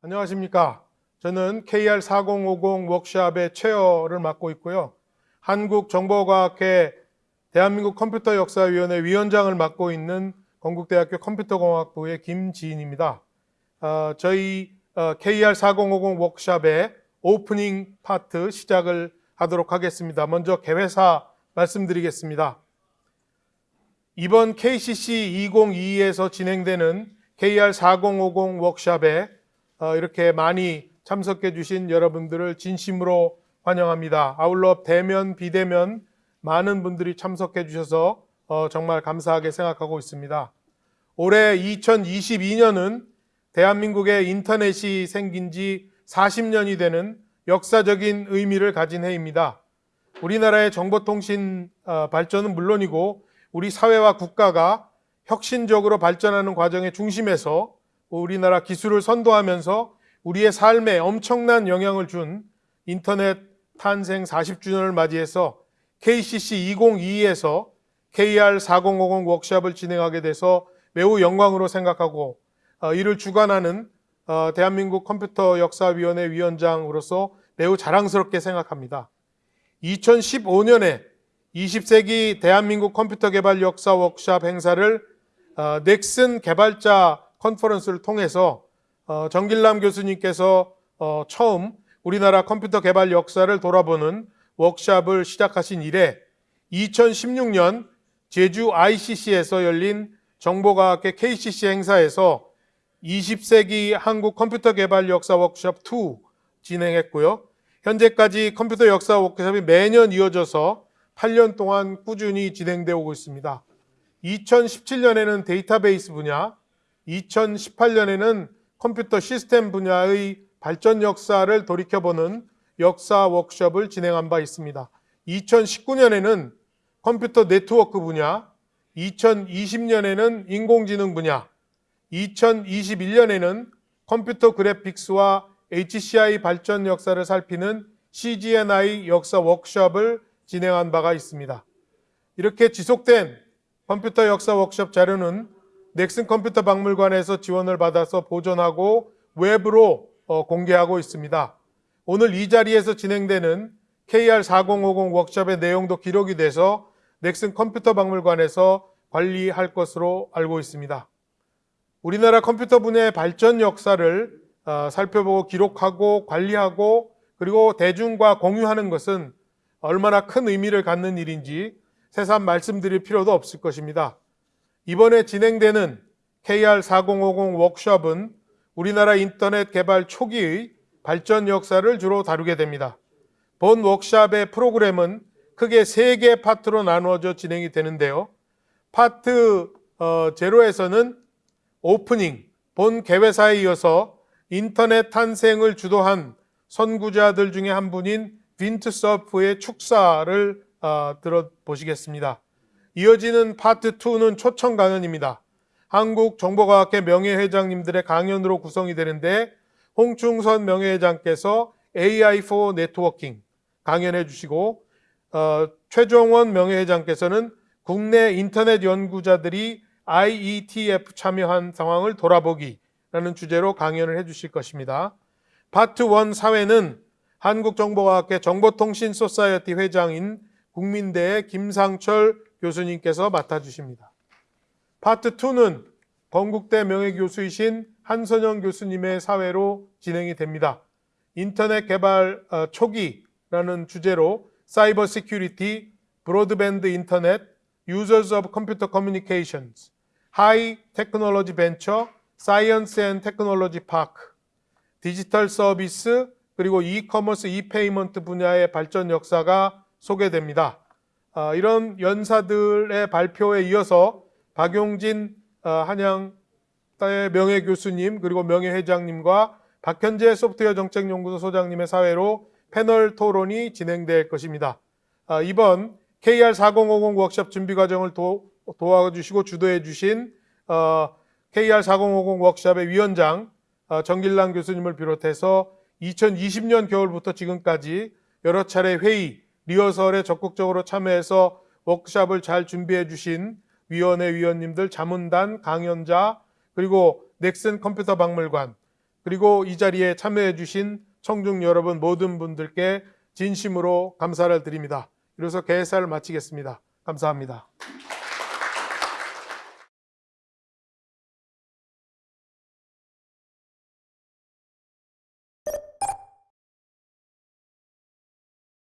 안녕하십니까. 저는 KR4050 워크샵의 체어를 맡고 있고요. 한국정보과학회 대한민국 컴퓨터 역사위원회 위원장을 맡고 있는 건국대학교 컴퓨터공학부의 김지인입니다. 어, 저희 어, KR4050 워크샵의 오프닝 파트 시작을 하도록 하겠습니다. 먼저 개회사 말씀드리겠습니다. 이번 KCC 2022에서 진행되는 KR4050 워크샵에 어, 이렇게 많이 참석해 주신 여러분들을 진심으로 환영합니다. 아울러 대면, 비대면 많은 분들이 참석해 주셔서 어, 정말 감사하게 생각하고 있습니다. 올해 2022년은 대한민국의 인터넷이 생긴 지 40년이 되는 역사적인 의미를 가진 해입니다. 우리나라의 정보통신 어, 발전은 물론이고 우리 사회와 국가가 혁신적으로 발전하는 과정의 중심에서 우리나라 기술을 선도하면서 우리의 삶에 엄청난 영향을 준 인터넷 탄생 40주년을 맞이해서 KCC 2022에서 KR4050 워크샵을 진행하게 돼서 매우 영광으로 생각하고 어, 이를 주관하는 어, 대한민국 컴퓨터 역사위원회 위원장으로서 매우 자랑스럽게 생각합니다. 2015년에 20세기 대한민국 컴퓨터 개발 역사 워크샵 행사를 어, 넥슨 개발자 컨퍼런스를 통해서 어, 전길남 교수님께서 어, 처음 우리나라 컴퓨터 개발 역사를 돌아보는 워크샵을 시작하신 이래 2016년 제주 ICC에서 열린 정보과학회 KCC 행사에서 20세기 한국 컴퓨터 개발 역사 워크샵 2 진행했고요. 현재까지 컴퓨터 역사 워크샵이 매년 이어져서 8년 동안 꾸준히 진행되어 오고 있습니다. 2017년에는 데이터베이스 분야, 2018년에는 컴퓨터 시스템 분야의 발전 역사를 돌이켜보는 역사 워크숍을 진행한 바 있습니다. 2019년에는 컴퓨터 네트워크 분야, 2020년에는 인공지능 분야, 2021년에는 컴퓨터 그래픽스와 HCI 발전 역사를 살피는 CGNI 역사 워크숍을 진행한 바가 있습니다. 이렇게 지속된 컴퓨터 역사 워크숍 자료는 넥슨 컴퓨터 박물관에서 지원을 받아서 보존하고 외부로 어, 공개하고 있습니다. 오늘 이 자리에서 진행되는 KR4050 워크숍의 내용도 기록이 돼서 넥슨 컴퓨터 박물관에서 관리할 것으로 알고 있습니다. 우리나라 컴퓨터 분야의 발전 역사를 어, 살펴보고 기록하고 관리하고 그리고 대중과 공유하는 것은 얼마나 큰 의미를 갖는 일인지 새삼 말씀드릴 필요도 없을 것입니다. 이번에 진행되는 KR4050 워크숍은 우리나라 인터넷 개발 초기의 발전 역사를 주로 다루게 됩니다. 본 워크숍의 프로그램은 크게 세개 파트로 나누어져 진행이 되는데요. 파트 어, 제로에서는 오프닝, 본 개회사에 이어서 인터넷 탄생을 주도한 선구자들 중에 한 분인 빈트 서프의 축사를 어, 들어보시겠습니다. 이어지는 파트 2는 초청 강연입니다. 한국정보과학회 명예회장님들의 강연으로 구성이 되는데 홍충선 명예회장께서 AI for Networking 강연해 주시고 어, 최종원 명예회장께서는 국내 인터넷 연구자들이 IETF 참여한 상황을 돌아보기라는 주제로 강연을 해 주실 것입니다. 파트 1 사회는 한국정보과학회 정보통신 society 회장인 국민대의 김상철 교수님께서 맡아주십니다. 파트 2는 건국대 명예교수이신 한선영 교수님의 사회로 진행이 됩니다. 인터넷 개발 어, 초기라는 주제로 Cyber Security, Broadband Internet, Users of Computer Communications, High Technology Venture, Science and Technology Park, 디지털 서비스, 그리고 e-commerce, e-payment 분야의 발전 역사가 소개됩니다. 아, 이런 연사들의 발표에 이어서 박용진 아, 한양의 명예교수님 그리고 명예회장님과 박현재 소프트웨어 정책연구소 소장님의 사회로 패널 토론이 진행될 것입니다. 아, 이번 KR4050 워크숍 준비 과정을 도, 와주시고 주도해 주신 어, KR4050 워크숍의 위원장 정길랑 교수님을 비롯해서 2020년 겨울부터 지금까지 여러 차례 회의, 리허설에 적극적으로 참여해서 워크샵을 잘 준비해 주신 위원회 위원님들, 자문단, 강연자, 그리고 넥슨 컴퓨터 박물관, 그리고 이 자리에 참여해 주신 청중 여러분 모든 분들께 진심으로 감사를 드립니다. 이로써 개사를 마치겠습니다. 감사합니다.